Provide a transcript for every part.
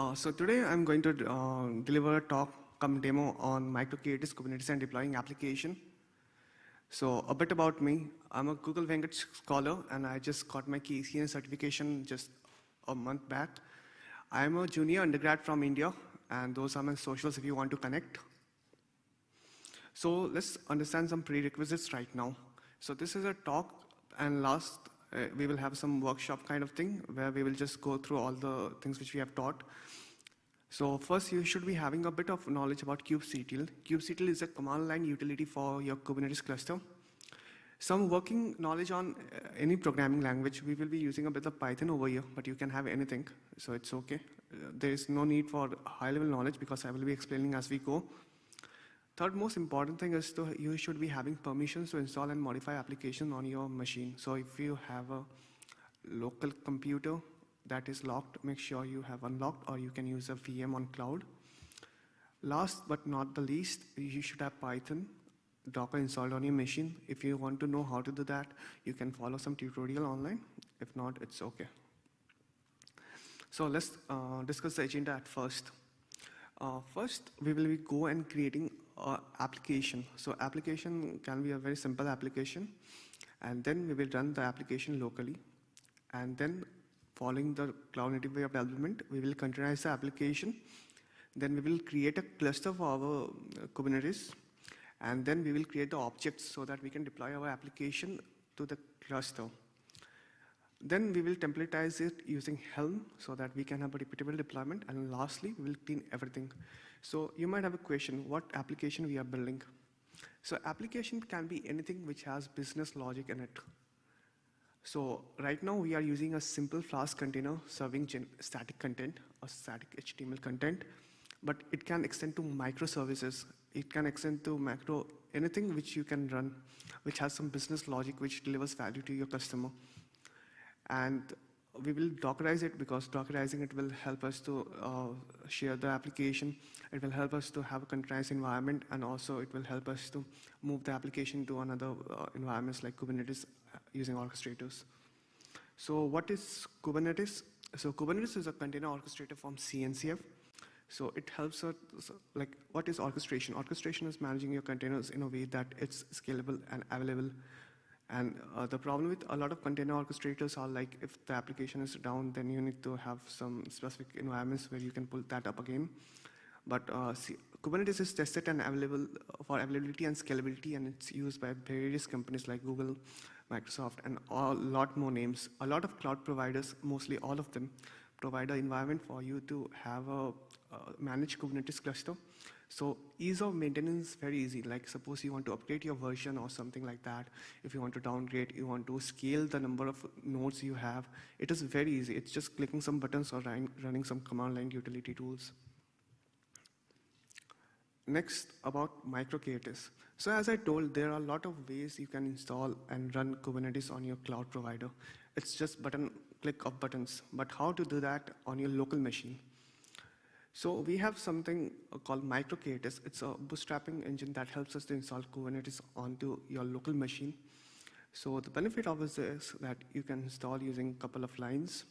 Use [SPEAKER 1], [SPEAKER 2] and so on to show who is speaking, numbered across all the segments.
[SPEAKER 1] Uh, so today I'm going to uh, deliver a talk come demo on micro-K8s Kubernetes and deploying application. So a bit about me. I'm a Google Venkat scholar and I just got my KCN certification just a month back. I'm a junior undergrad from India and those are my socials if you want to connect. So let's understand some prerequisites right now. So this is a talk and last uh, we will have some workshop kind of thing where we will just go through all the things which we have taught. So first you should be having a bit of knowledge about kubectl. kubectl is a command line utility for your Kubernetes cluster. Some working knowledge on uh, any programming language, we will be using a bit of Python over here, but you can have anything, so it's okay. Uh, there is no need for high level knowledge because I will be explaining as we go. Third most important thing is to you should be having permissions to install and modify application on your machine. So if you have a local computer that is locked, make sure you have unlocked or you can use a VM on cloud. Last but not the least, you should have Python, Docker installed on your machine. If you want to know how to do that, you can follow some tutorial online. If not, it's okay. So let's uh, discuss the agenda at first. Uh, first, we will be go and creating uh, application. So application can be a very simple application. And then we will run the application locally. And then following the cloud native way of development, we will containerize the application. Then we will create a cluster for our uh, Kubernetes. And then we will create the objects so that we can deploy our application to the cluster. Then we will templatize it using Helm so that we can have a repeatable deployment. And lastly, we will clean everything. So you might have a question, what application we are building? So application can be anything which has business logic in it. So right now we are using a simple Flask container serving static content or static HTML content, but it can extend to microservices. It can extend to macro, anything which you can run, which has some business logic which delivers value to your customer. And we will Dockerize it because Dockerizing it will help us to uh, share the application. It will help us to have a containerized environment, and also it will help us to move the application to another uh, environments like Kubernetes uh, using orchestrators. So what is Kubernetes? So Kubernetes is a container orchestrator from CNCF. So it helps us, like, what is orchestration? Orchestration is managing your containers in a way that it's scalable and available and uh, the problem with a lot of container orchestrators are like if the application is down, then you need to have some specific environments where you can pull that up again. But uh, see, Kubernetes is tested and available for availability and scalability, and it's used by various companies like Google, Microsoft, and a lot more names. A lot of cloud providers, mostly all of them, provide an environment for you to have a uh, managed Kubernetes cluster so ease of maintenance is very easy. Like suppose you want to upgrade your version or something like that. If you want to downgrade, you want to scale the number of nodes you have. It is very easy. It's just clicking some buttons or running some command line utility tools. Next, about micro-K8s. So as I told, there are a lot of ways you can install and run Kubernetes on your cloud provider. It's just button click of buttons. But how to do that on your local machine? So we have something uh, called micro-K8s. It's a bootstrapping engine that helps us to install Kubernetes onto your local machine. So the benefit of this is that you can install using a couple of lines.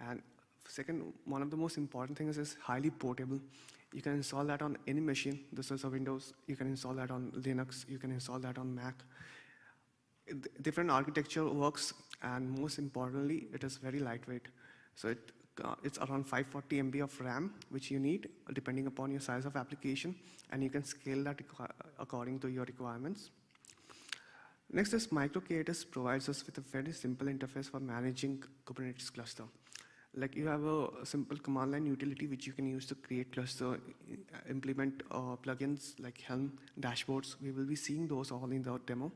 [SPEAKER 1] And second, one of the most important things is highly portable. You can install that on any machine. This is a Windows. You can install that on Linux. You can install that on Mac. Different architecture works, and most importantly, it is very lightweight. So it uh, it's around 540 MB of RAM, which you need depending upon your size of application, and you can scale that according to your requirements. Next is micro-K8s provides us with a very simple interface for managing Kubernetes cluster. Like you have a simple command line utility which you can use to create cluster, implement uh, plugins like Helm, dashboards. We will be seeing those all in the demo.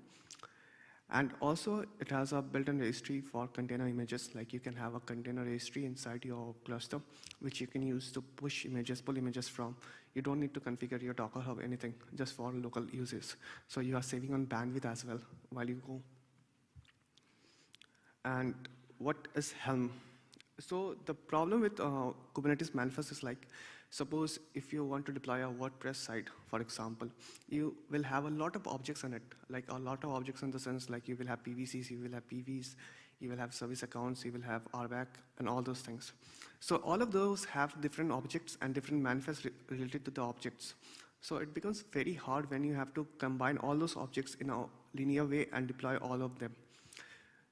[SPEAKER 1] And also it has a built-in registry for container images, like you can have a container registry inside your cluster, which you can use to push images, pull images from. You don't need to configure your Docker Hub, anything, just for local uses. So you are saving on bandwidth as well while you go. And what is Helm? So the problem with uh, Kubernetes manifest is like, Suppose if you want to deploy a WordPress site, for example, you will have a lot of objects in it, like a lot of objects in the sense like you will have PVCs, you will have PVs, you will have service accounts, you will have RBAC, and all those things. So all of those have different objects and different manifests re related to the objects. So it becomes very hard when you have to combine all those objects in a linear way and deploy all of them.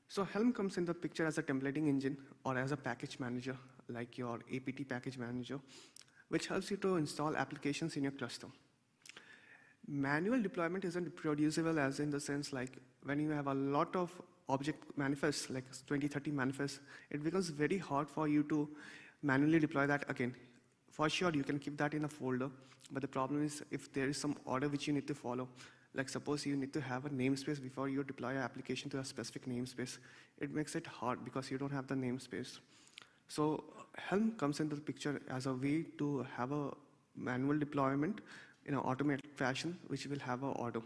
[SPEAKER 1] So Helm comes in the picture as a templating engine or as a package manager, like your APT package manager, which helps you to install applications in your cluster. Manual deployment isn't reproducible as in the sense like when you have a lot of object manifests, like 20, 30 manifests, it becomes very hard for you to manually deploy that again. For sure, you can keep that in a folder, but the problem is if there is some order which you need to follow, like suppose you need to have a namespace before you deploy your application to a specific namespace, it makes it hard because you don't have the namespace. So Helm comes into the picture as a way to have a manual deployment in an automated fashion, which will have an order.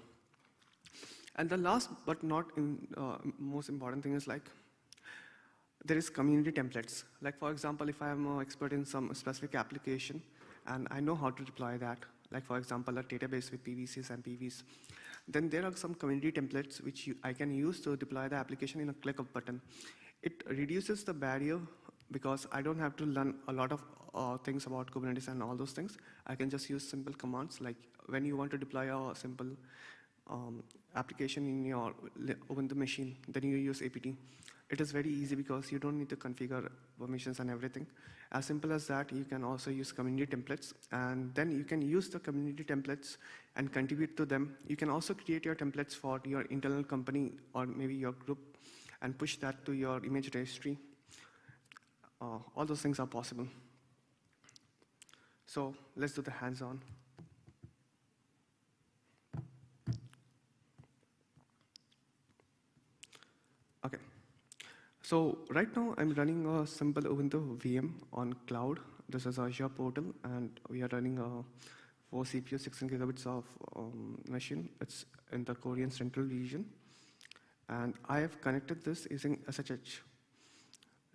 [SPEAKER 1] And the last but not in, uh, most important thing is like, there is community templates. Like for example, if I am an expert in some specific application and I know how to deploy that, like for example, a database with PVCs and PVs, then there are some community templates which you, I can use to deploy the application in a click of button. It reduces the barrier because I don't have to learn a lot of uh, things about Kubernetes and all those things. I can just use simple commands like when you want to deploy a simple um, application in your Ubuntu machine, then you use APT. It is very easy because you don't need to configure permissions and everything. As simple as that, you can also use community templates, and then you can use the community templates and contribute to them. You can also create your templates for your internal company or maybe your group and push that to your image registry. Uh, all those things are possible. So let's do the hands-on. Okay. So right now I'm running a simple Ubuntu VM on cloud. This is Azure portal and we are running a 4 CPU, 16 gigabits of um, machine. It's in the Korean central region. And I have connected this using SSH.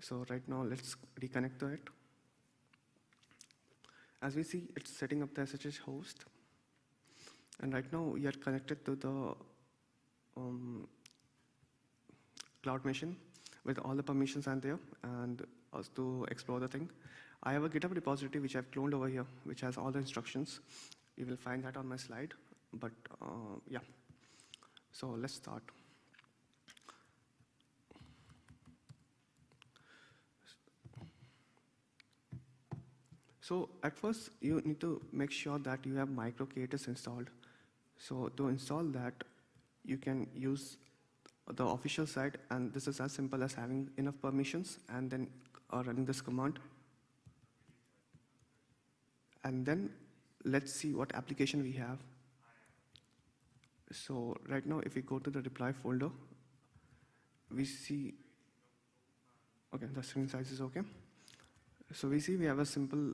[SPEAKER 1] So right now let's reconnect to it. As we see, it's setting up the SSH host. And right now we are connected to the um, cloud machine with all the permissions and there and us to explore the thing. I have a GitHub repository which I've cloned over here, which has all the instructions. You will find that on my slide, but uh, yeah. So let's start. So at first, you need to make sure that you have micro-K8s installed. So to install that, you can use the official site, and this is as simple as having enough permissions and then uh, running this command. And then let's see what application we have. So right now, if we go to the deploy folder, we see, okay, the screen size is okay. So we see we have a simple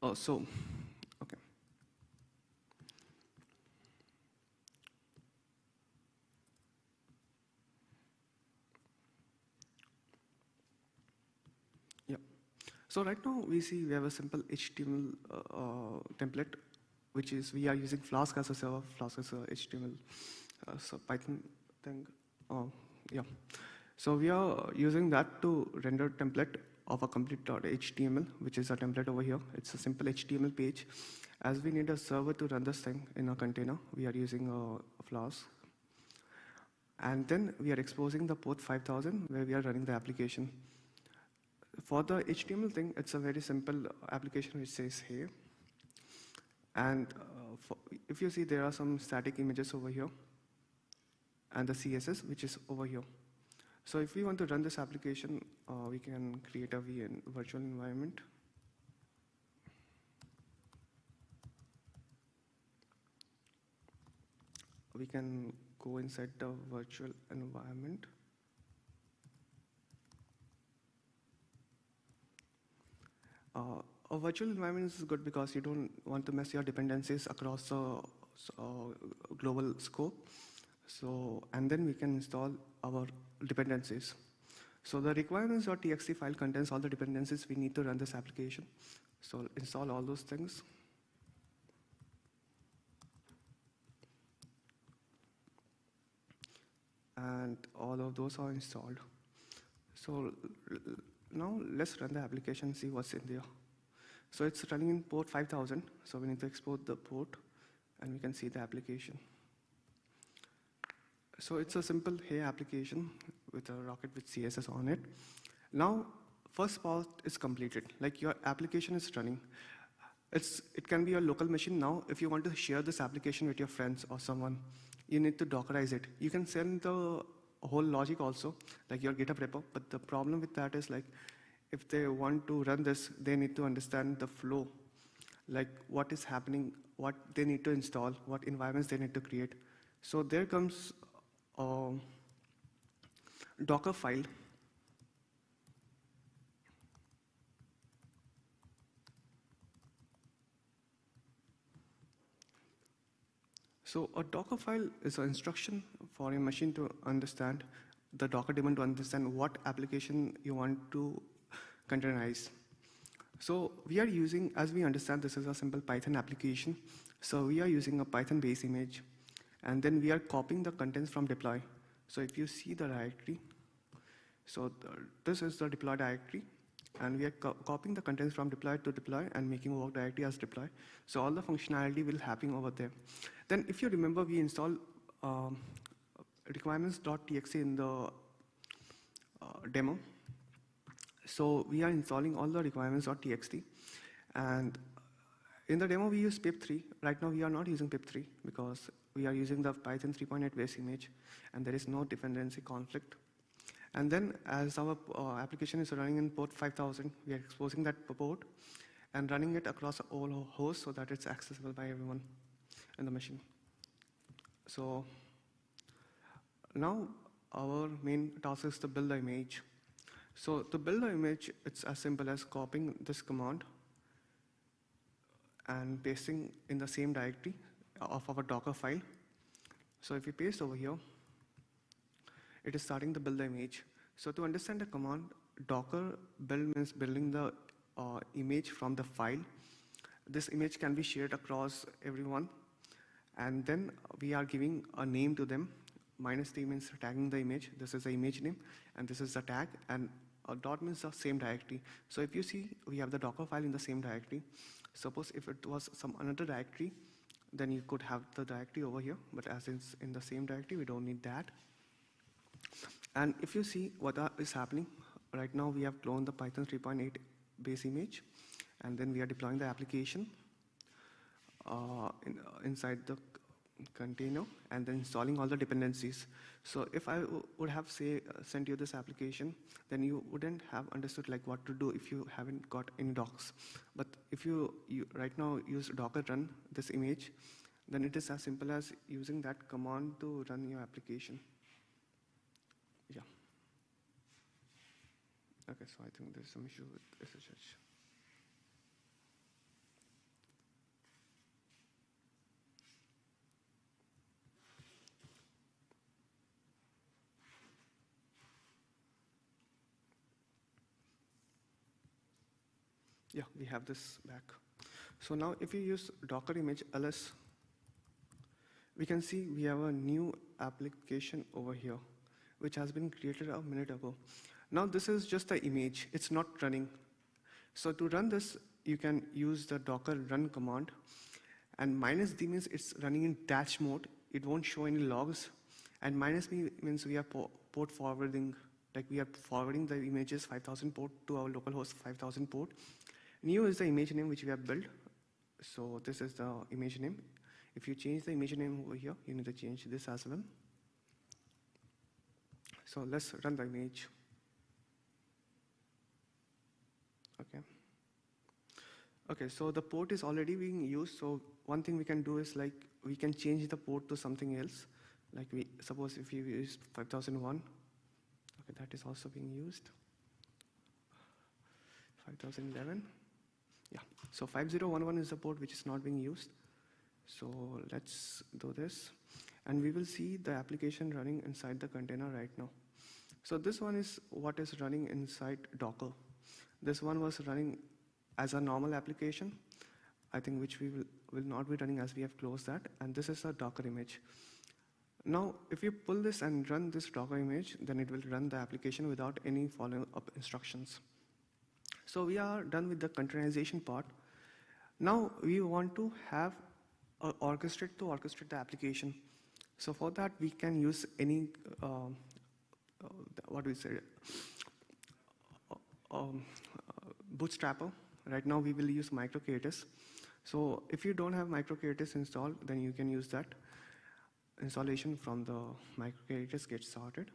[SPEAKER 1] Oh, so, okay. Yeah. So right now we see we have a simple HTML uh, uh, template, which is we are using Flask as a server, Flask as a HTML, uh, so Python thing. Oh, yeah. So we are using that to render template of a complete.html, which is a template over here. It's a simple HTML page. As we need a server to run this thing in a container, we are using a, a Flask. And then we are exposing the port 5000 where we are running the application. For the HTML thing, it's a very simple application which says hey. And uh, for, if you see, there are some static images over here and the CSS, which is over here. So if we want to run this application, uh, we can create a VN, virtual environment. We can go inside the virtual environment. Uh, a virtual environment is good because you don't want to mess your dependencies across the uh, global scope. So, and then we can install our dependencies. So the requirements.txt file contains all the dependencies we need to run this application. So install all those things. And all of those are installed. So now let's run the application, see what's in there. So it's running in port 5000. So we need to export the port and we can see the application. So it's a simple Hey application with a rocket with CSS on it. Now, first part is completed, like your application is running. It's, it can be a local machine now. If you want to share this application with your friends or someone, you need to Dockerize it. You can send the whole logic also, like your GitHub repo, but the problem with that is like, if they want to run this, they need to understand the flow, like what is happening, what they need to install, what environments they need to create. So there comes a Docker file. So a Docker file is an instruction for a machine to understand, the Docker daemon to understand what application you want to containerize. So we are using, as we understand, this is a simple Python application. So we are using a Python base image, and then we are copying the contents from deploy. So if you see the directory, so the, this is the deploy directory, and we are co copying the contents from deploy to deploy and making work directly as deploy. So all the functionality will happen over there. Then if you remember, we install um, requirements.txt in the uh, demo. So we are installing all the requirements.txt. And in the demo, we use pip3. Right now, we are not using pip3 because we are using the Python 3.8 base image, and there is no dependency conflict. And then as our uh, application is running in port 5000, we are exposing that port and running it across all hosts so that it's accessible by everyone in the machine. So now our main task is to build the image. So to build the image, it's as simple as copying this command and pasting in the same directory of our Docker file. So if we paste over here, it is starting to build the image. So to understand the command, Docker build means building the uh, image from the file. This image can be shared across everyone. And then we are giving a name to them. Minus t means tagging the image. This is the image name, and this is the tag. And a dot means the same directory. So if you see, we have the Docker file in the same directory. Suppose if it was some another directory, then you could have the directory over here. But as it's in the same directory, we don't need that. And if you see what is happening, right now we have cloned the Python 3.8 base image, and then we are deploying the application uh, in, uh, inside the container and then installing all the dependencies. So if I would have say uh, sent you this application, then you wouldn't have understood like what to do if you haven't got any docs. But if you, you right now use docker run this image, then it is as simple as using that command to run your application. Yeah. Okay, so I think there's some issue with SSH. Yeah, we have this back. So now if you use Docker image ls, we can see we have a new application over here, which has been created a minute ago. Now this is just the image, it's not running. So to run this, you can use the docker run command, and minus d means it's running in dash mode, it won't show any logs, and minus b means we are port forwarding, like we are forwarding the images 5000 port to our local host 5000 port, New is the image name which we have built. So this is the image name. If you change the image name over here, you need to change this as well. So let's run the image. Okay. Okay, so the port is already being used. So one thing we can do is like, we can change the port to something else. Like we, suppose if you use 5001, okay, that is also being used. 5011. Yeah, so 5011 is a port which is not being used. So let's do this. And we will see the application running inside the container right now. So this one is what is running inside Docker. This one was running as a normal application, I think which we will, will not be running as we have closed that. And this is a Docker image. Now, if you pull this and run this Docker image, then it will run the application without any follow-up instructions. So we are done with the containerization part. Now we want to have uh, orchestrate to orchestrate the application. So for that, we can use any, uh, uh, what do we say, uh, um, bootstrapper. Right now we will use MicroK8s. So if you don't have MicroK8s installed, then you can use that installation from the MicroK8s get started.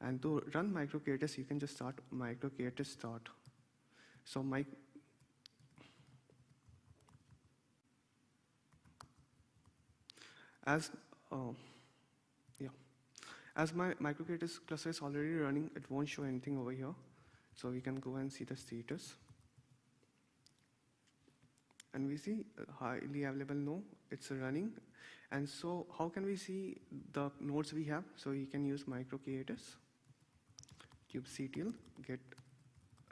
[SPEAKER 1] And to run MicroK8s, you can just start MicroK8s start. So my as uh, yeah, as my MicroK8s cluster is already running, it won't show anything over here. So we can go and see the status. And we see highly available no, it's running. And so how can we see the nodes we have? So we can use MicroK8s, kubectl, get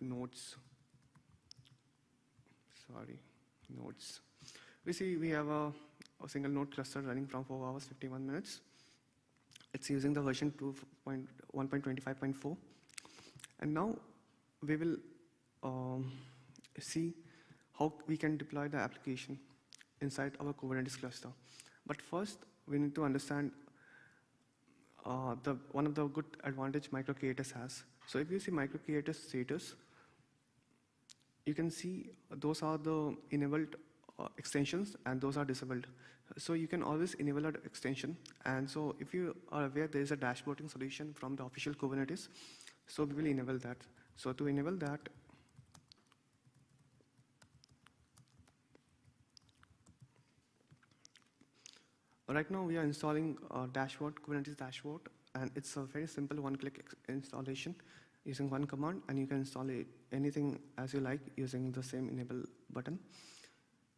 [SPEAKER 1] nodes sorry, nodes. We see we have a, a, single node cluster running from 4 hours 51 minutes. It's using the version 1.25.4. And now we will um, see how we can deploy the application inside our Kubernetes cluster. But first, we need to understand uh, the, one of the good advantage MicroK8s has. So if you see MicroK8s status, you can see those are the enabled uh, extensions and those are disabled. So you can always enable an extension. And so if you are aware, there is a dashboarding solution from the official Kubernetes. So we will enable that. So to enable that, right now we are installing a dashboard, Kubernetes dashboard, and it's a very simple one-click installation using one command and you can install it, anything as you like using the same enable button.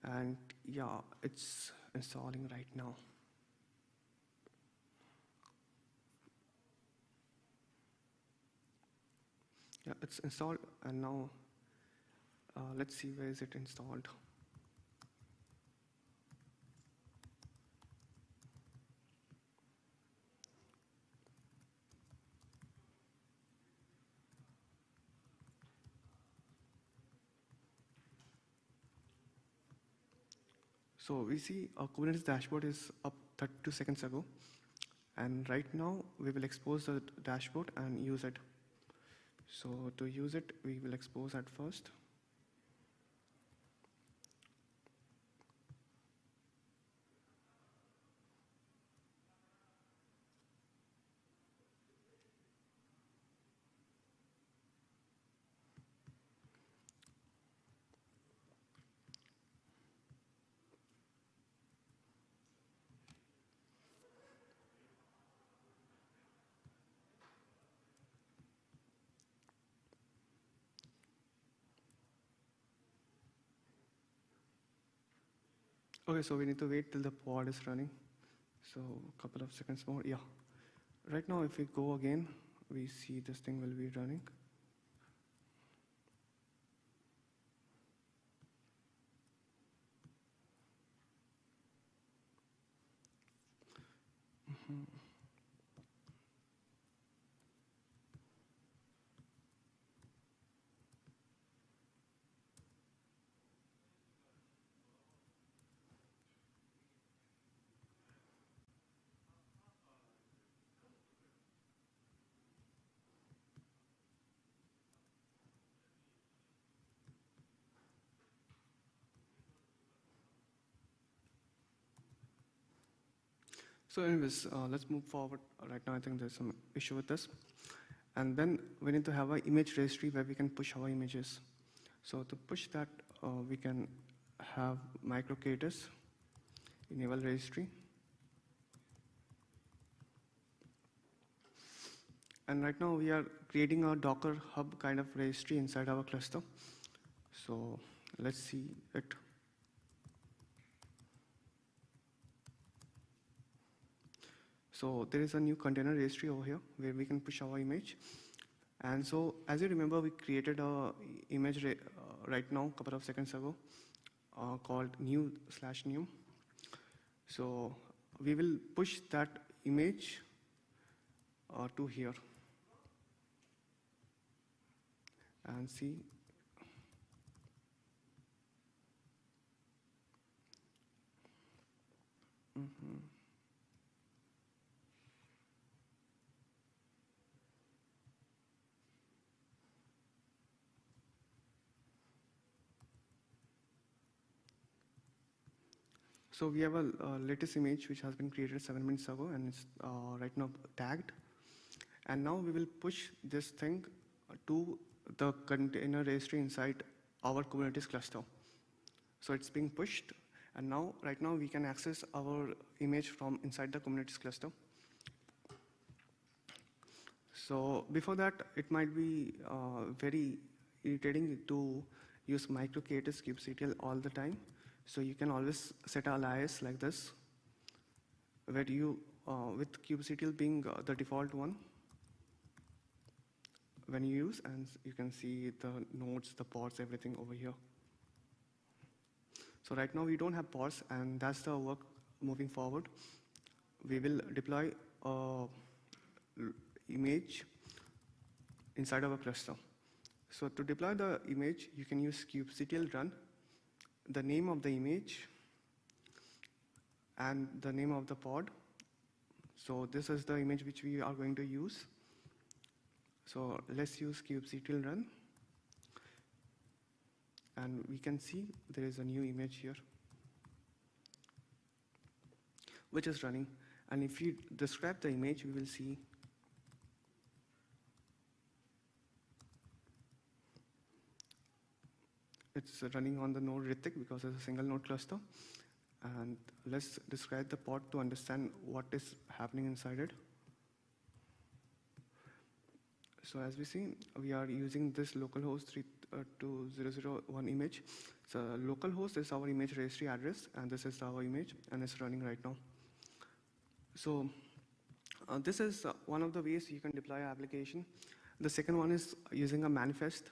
[SPEAKER 1] And yeah, it's installing right now. Yeah, it's installed and now uh, let's see where is it installed. So we see our Kubernetes dashboard is up 32 seconds ago. And right now we will expose the dashboard and use it. So to use it, we will expose at first. Okay, so we need to wait till the pod is running. So a couple of seconds more. Yeah. Right now, if we go again, we see this thing will be running. Mm -hmm. So anyways, uh, let's move forward. Right now, I think there's some issue with this. And then we need to have an image registry where we can push our images. So to push that, uh, we can have MicroK8s, enable registry. And right now we are creating a Docker hub kind of registry inside our cluster. So let's see it. So there is a new container registry over here where we can push our image. And so as you remember, we created a image uh, right now, a couple of seconds ago, uh, called new slash new. So we will push that image uh, to here and see mm -hmm. So we have a latest image which has been created seven minutes ago and it's uh, right now tagged. And now we will push this thing to the container registry inside our Kubernetes cluster. So it's being pushed and now, right now we can access our image from inside the Kubernetes cluster. So before that, it might be uh, very irritating to use micro-k8s kubectl all the time. So you can always set a alias like this, where you, uh, with kubectl being uh, the default one, when you use, and you can see the nodes, the pods, everything over here. So right now we don't have pods, and that's the work moving forward. We will deploy a image inside of a cluster. So to deploy the image, you can use kubectl run the name of the image and the name of the pod. So this is the image which we are going to use. So let's use kubectl run. And we can see there is a new image here, which is running. And if you describe the image, we will see It's running on the node Rithik because it's a single node cluster. And let's describe the pod to understand what is happening inside it. So as we see, we are using this localhost 32001 uh, image. So localhost is our image registry address, and this is our image, and it's running right now. So uh, this is uh, one of the ways you can deploy an application. The second one is using a manifest.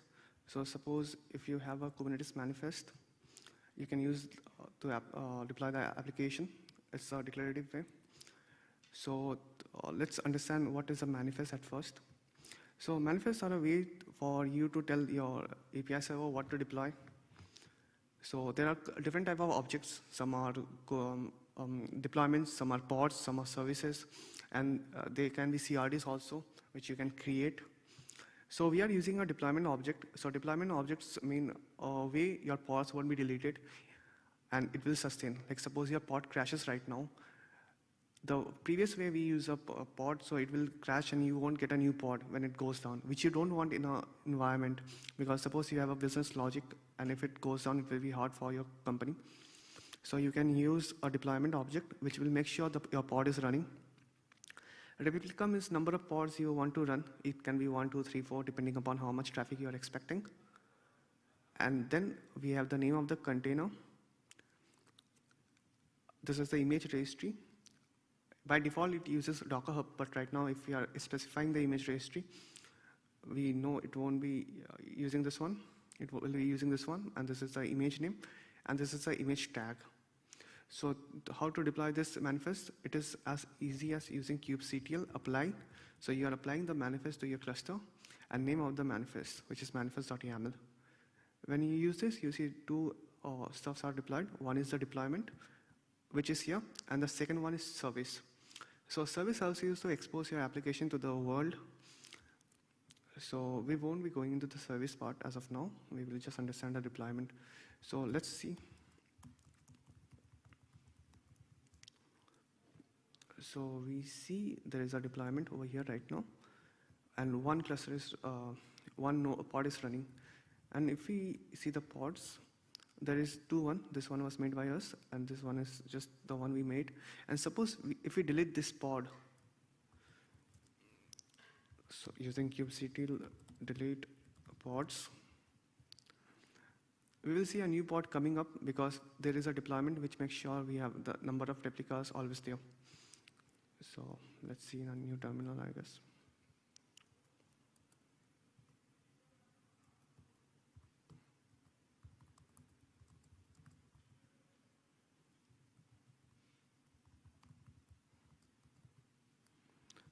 [SPEAKER 1] So suppose if you have a Kubernetes manifest, you can use uh, to uh, deploy the application. It's a declarative way. So uh, let's understand what is a manifest at first. So manifests are a way for you to tell your API server what to deploy. So there are different type of objects. Some are um, um, deployments, some are pods, some are services, and uh, they can be CRDs also, which you can create so we are using a deployment object. So deployment objects mean a way your pods won't be deleted and it will sustain. Like suppose your pod crashes right now. The previous way we use a pod, so it will crash and you won't get a new pod when it goes down, which you don't want in an environment because suppose you have a business logic and if it goes down, it will be hard for your company. So you can use a deployment object which will make sure that your pod is running Replicum is number of pods you want to run. It can be one, two, three, four, depending upon how much traffic you are expecting. And then we have the name of the container. This is the image registry. By default, it uses Docker Hub, but right now, if we are specifying the image registry, we know it won't be uh, using this one. It will be using this one, and this is the image name, and this is the image tag. So how to deploy this manifest? It is as easy as using kubectl apply. So you are applying the manifest to your cluster and name of the manifest, which is manifest.yaml. When you use this, you see two uh, stuffs are deployed. One is the deployment, which is here, and the second one is service. So service helps you to expose your application to the world. So we won't be going into the service part as of now. We will just understand the deployment. So let's see. So we see there is a deployment over here right now, and one cluster is, uh, one pod is running. And if we see the pods, there is two one. This one was made by us, and this one is just the one we made. And suppose we, if we delete this pod, so using kubectl delete pods, we will see a new pod coming up because there is a deployment which makes sure we have the number of replicas always there. So let's see in a new terminal, I guess.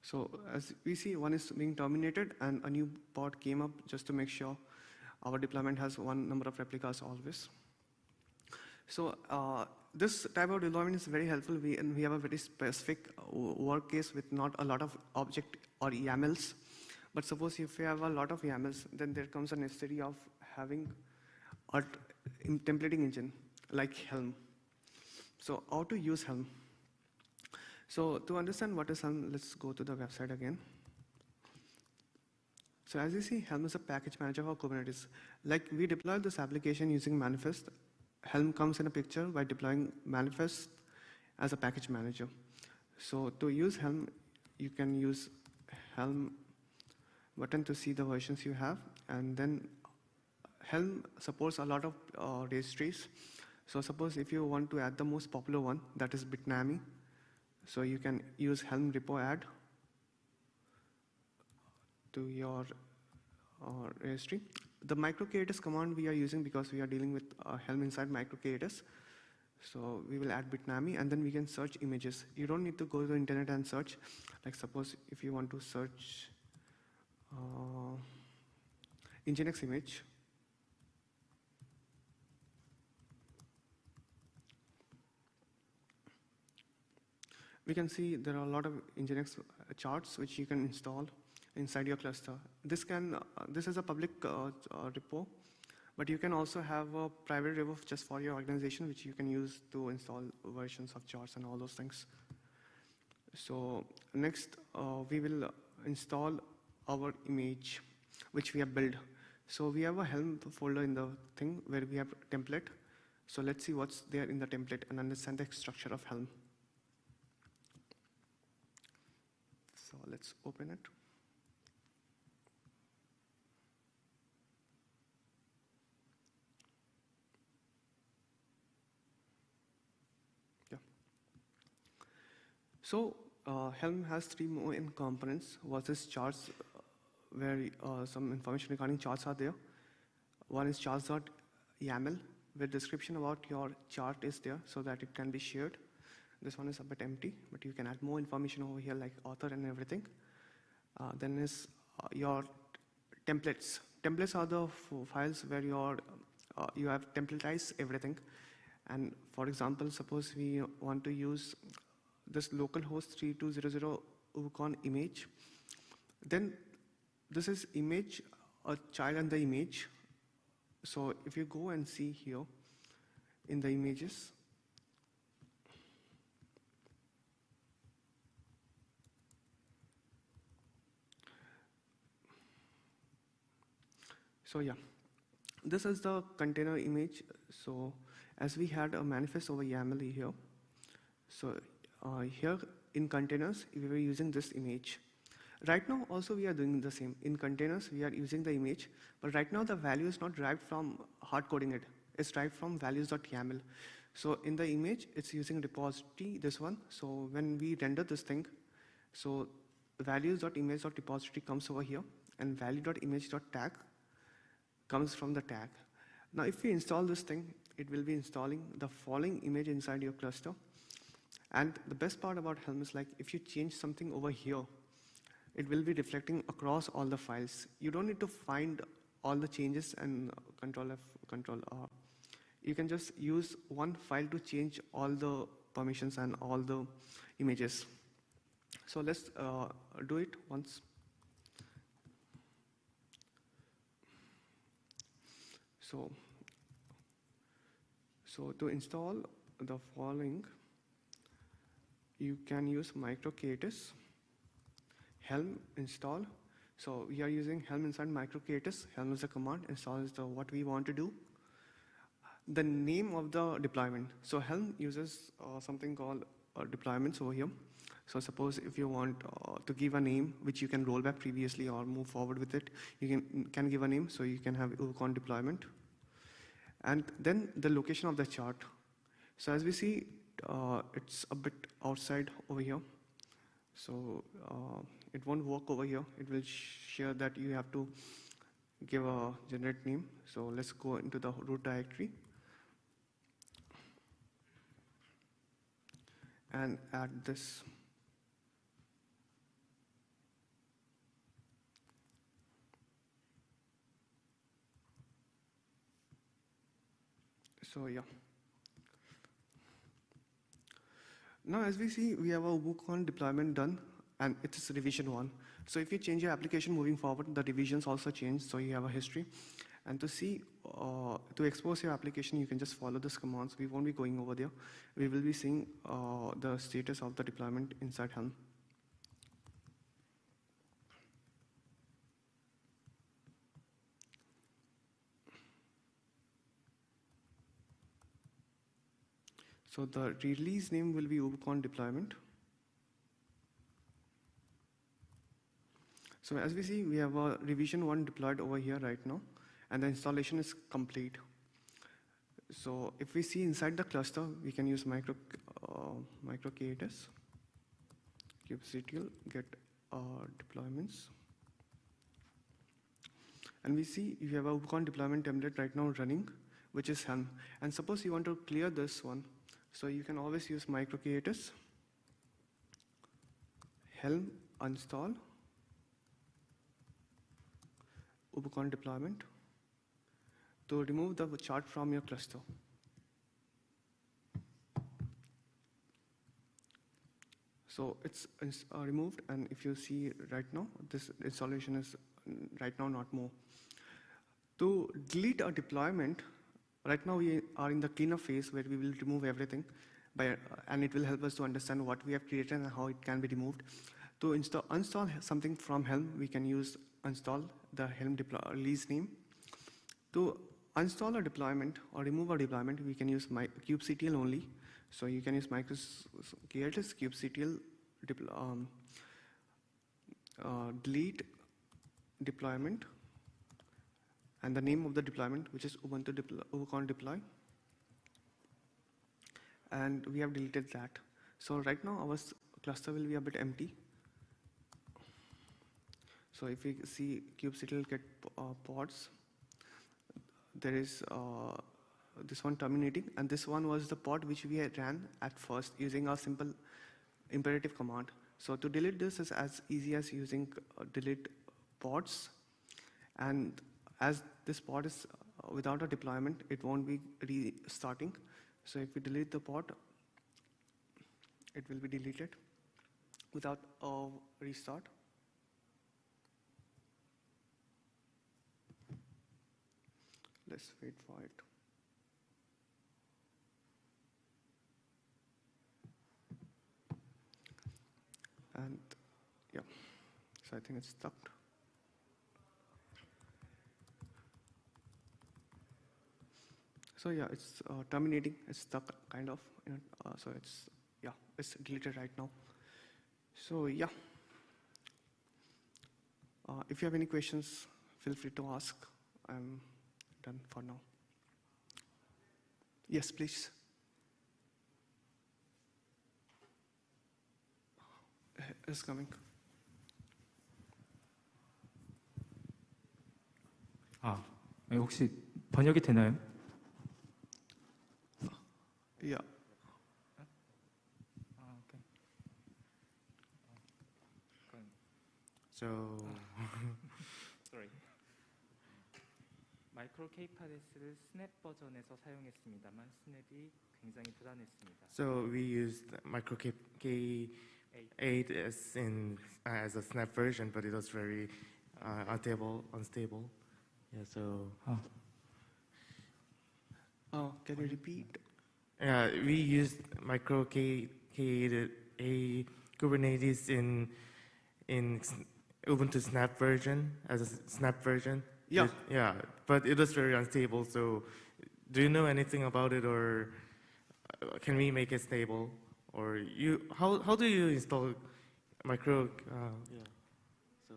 [SPEAKER 1] So as we see, one is being terminated and a new pod came up just to make sure our deployment has one number of replicas always. So uh, this type of deployment is very helpful we, and we have a very specific uh, work case with not a lot of object or YAMLs. But suppose if you have a lot of YAMLs, then there comes a necessity of having a templating engine like Helm. So how to use Helm? So to understand what is Helm, let's go to the website again. So as you see, Helm is a package manager for Kubernetes. Like we deploy this application using Manifest. Helm comes in a picture by deploying Manifest as a package manager. So to use Helm, you can use Helm button to see the versions you have. And then Helm supports a lot of uh, registries. So suppose if you want to add the most popular one, that is Bitnami, so you can use Helm repo add to your uh, registry. The microk8s command we are using because we are dealing with uh, Helm inside microk8s. So we will add Bitnami and then we can search images. You don't need to go to the internet and search. Like suppose if you want to search uh, Nginx image, we can see there are a lot of Nginx charts which you can install inside your cluster. This can, uh, this is a public uh, uh, repo, but you can also have a private repo just for your organization, which you can use to install versions of charts and all those things. So next, we will install our image, which we have built. So we have a Helm folder in the thing where we have template. So let's see what's there in the template and understand the structure of Helm. So let's open it. Yeah. So uh, Helm has three main components versus charts uh, where uh, some information regarding charts are there. One is charts.yaml where description about your chart is there so that it can be shared. This one is a bit empty, but you can add more information over here like author and everything. Uh, then is uh, your templates. Templates are the files where your, uh, you have templatized everything. And for example, suppose we want to use this localhost 3200 Ubicon image. Then this is image, a child and the image. So if you go and see here in the images, So yeah, this is the container image. So as we had a manifest over YAML here, so Uh, here in containers, we were using this image. Right now, also we are doing the same. In containers, we are using the image, but right now the value is not derived from hard coding it. It's derived from values.yaml. So in the image, it's using repository, this one. So when we render this thing, so values.image.repository comes over here, and value.image.tag comes from the tag. Now, if we install this thing, it will be installing the following image inside your cluster. And the best part about Helm is like if you change something over here, it will be reflecting across all the files. You don't need to find all the changes and control F, control R. You can just use one file to change all the permissions and all the images. So let's uh, do it once. So, so to install the following, you can use microk8s, Helm install. So we are using Helm inside microk8s. Helm is a command, install is the what we want to do. The name of the deployment. So Helm uses uh, something called uh, deployments over here. So suppose if you want uh, to give a name which you can roll back previously or move forward with it, you can, can give a name so you can have Ubicon deployment. And then the location of the chart. So as we see, uh, it's a bit outside over here. So uh, it won't work over here. It will share that you have to give a generate name. So let's go into the root directory and add this. So yeah. Now as we see, we have a WooCon deployment done and it's revision one. So if you change your application moving forward, the revisions also change, so you have a history. And to see, uh, to expose your application, you can just follow this commands. We won't be going over there. We will be seeing uh, the status of the deployment inside Helm. So the release name will be UbuCon deployment. So as we see, we have a revision one deployed over here right now, and the installation is complete. So if we see inside the cluster, we can use micro, uh, micro kubectl, get uh, deployments. And we see you have a UbuCon deployment template right now running, which is Helm. And suppose you want to clear this one, so you can always use micro K8s, Helm install, UbuCon deployment to remove the chart from your cluster. So it's, it's uh, removed, and if you see right now, this installation is right now not more. To delete a deployment, right now we are in the cleanup phase where we will remove everything, by, and it will help us to understand what we have created and how it can be removed. To install, install something from Helm, we can use install the Helm release name. To install a deployment or remove a deployment, we can use my kubectl only. So you can use kubectl um, uh, delete deployment and the name of the deployment, which is Ubuntu deploy, deploy. And we have deleted that. So right now our cluster will be a bit empty. So if we see kubectl get uh, pods, there is uh, this one terminating, and this one was the pod which we ran at first using a simple imperative command. So to delete this is as easy as using uh, delete pods, and as this pod is uh, without a deployment, it won't be restarting. So if we delete the pod, it will be deleted without a restart. Let's wait for it. And yeah, so I think it's stuck. So yeah, it's uh, terminating, it's stuck kind of, you know, uh, so it's, yeah, it's deleted right now. So yeah, uh, if you have any questions, feel free to ask. I'm done for now. Yes, please. It's coming.
[SPEAKER 2] 아, 혹시 번역이 되나요?
[SPEAKER 1] Yeah.
[SPEAKER 2] 아, 오케이.
[SPEAKER 3] So,
[SPEAKER 2] Sorry. 마이크로 K파데스를 스냅 버전에서 사용했습니다만 스냅이 굉장히 불안했습니다.
[SPEAKER 3] so we used micro K, K8 as in as a snap version, but it was very uh, unstable. Unstable. Yeah. So
[SPEAKER 2] 아,
[SPEAKER 1] Oh, can you repeat?
[SPEAKER 3] We used micro K, K8 a Kubernetes in in Ubuntu Snap version as a Snap version.
[SPEAKER 1] Yeah.
[SPEAKER 3] It, yeah, but it was very unstable. So, do you know anything about it, or uh, can we make it stable? Or you, how how do you install micro? Uh, yeah. So.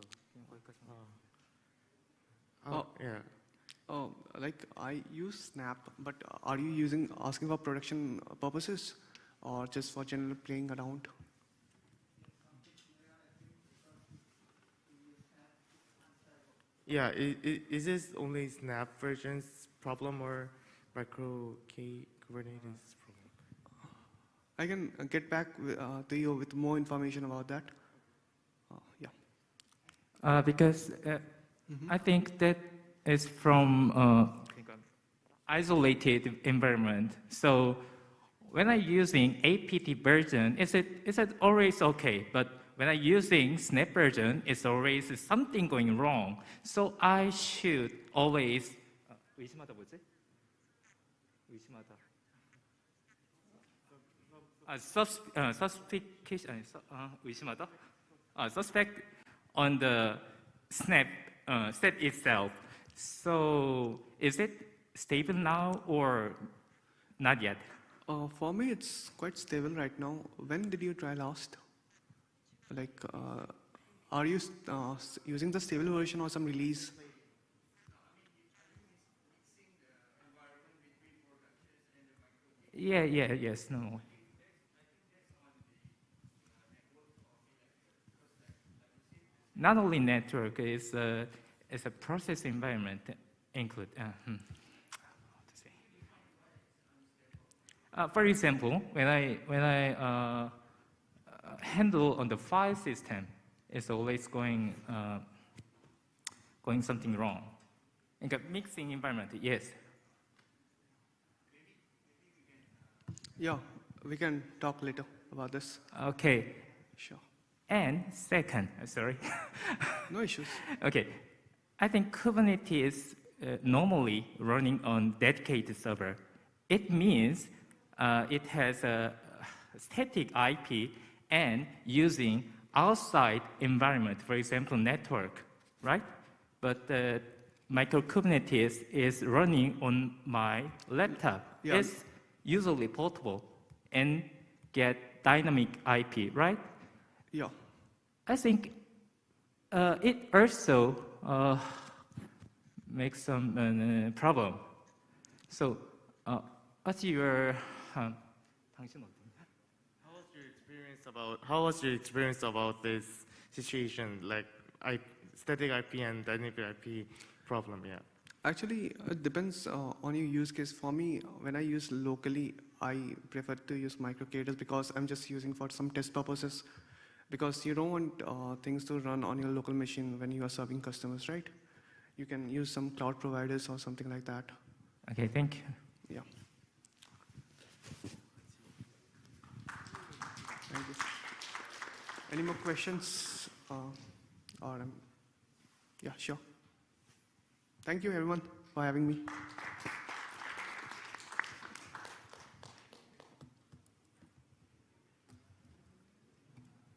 [SPEAKER 3] Uh,
[SPEAKER 1] oh.
[SPEAKER 3] Yeah.
[SPEAKER 1] Oh, like I use Snap, but are you using asking for production purposes or just for general playing around?
[SPEAKER 3] Yeah, is, this only Snap version's problem or micro K Kubernetes problem?
[SPEAKER 1] I can get back uh, to you with more information about that. Uh, yeah.
[SPEAKER 2] Uh, because mm
[SPEAKER 1] -hmm.
[SPEAKER 2] I think that is from uh, isolated environment. So when I'm using APT version, is it is it always okay? But when I'm using Snap version, it's always something going wrong. So I should always 아, 의심하다 뭐지? 의심하다. 아, sus, 어, suspicious, 아니, 수, 어, 의심하다? 아, suspect on the snap uh, set itself. So is it stable now or not yet?
[SPEAKER 1] Uh, for me, it's quite stable right now. When did you try last? Like, uh, are you uh, using the stable version or some release?
[SPEAKER 2] Yeah, yeah, yes, no. Not only network, it's a, it's a process environment include. Uh, hmm, how to say? Uh, for example, when I when I uh, uh, handle on the file system, it's always going uh, going something wrong. In a mixing environment, yes.
[SPEAKER 1] Yeah, we can talk later about this.
[SPEAKER 2] Okay.
[SPEAKER 1] Sure.
[SPEAKER 2] And second, sorry.
[SPEAKER 1] No issues.
[SPEAKER 2] okay. I think Kubernetes uh, normally running on dedicated server. It means uh, it has a static IP and using outside environment, for example, network, right? But uh, micro Kubernetes is running on my laptop.
[SPEAKER 1] Yeah.
[SPEAKER 2] It's usually portable and get dynamic IP, right?
[SPEAKER 1] Yeah.
[SPEAKER 2] I think uh, it also uh, make some uh, problem. So, uh, what's your um,
[SPEAKER 3] how was your experience about how was your experience about this situation, like I, static IP and dynamic IP problem? Yeah.
[SPEAKER 1] Actually, it depends uh, on your use case. For me, when I use locally, I prefer to use MicroK8s because I'm just using for some test purposes because you don't want uh, things to run on your local machine when you are serving customers, right? You can use some cloud providers or something like that.
[SPEAKER 2] Okay, thank you.
[SPEAKER 1] Yeah. Thank you. Any more questions? Uh, or um, yeah, sure. Thank you everyone for having me.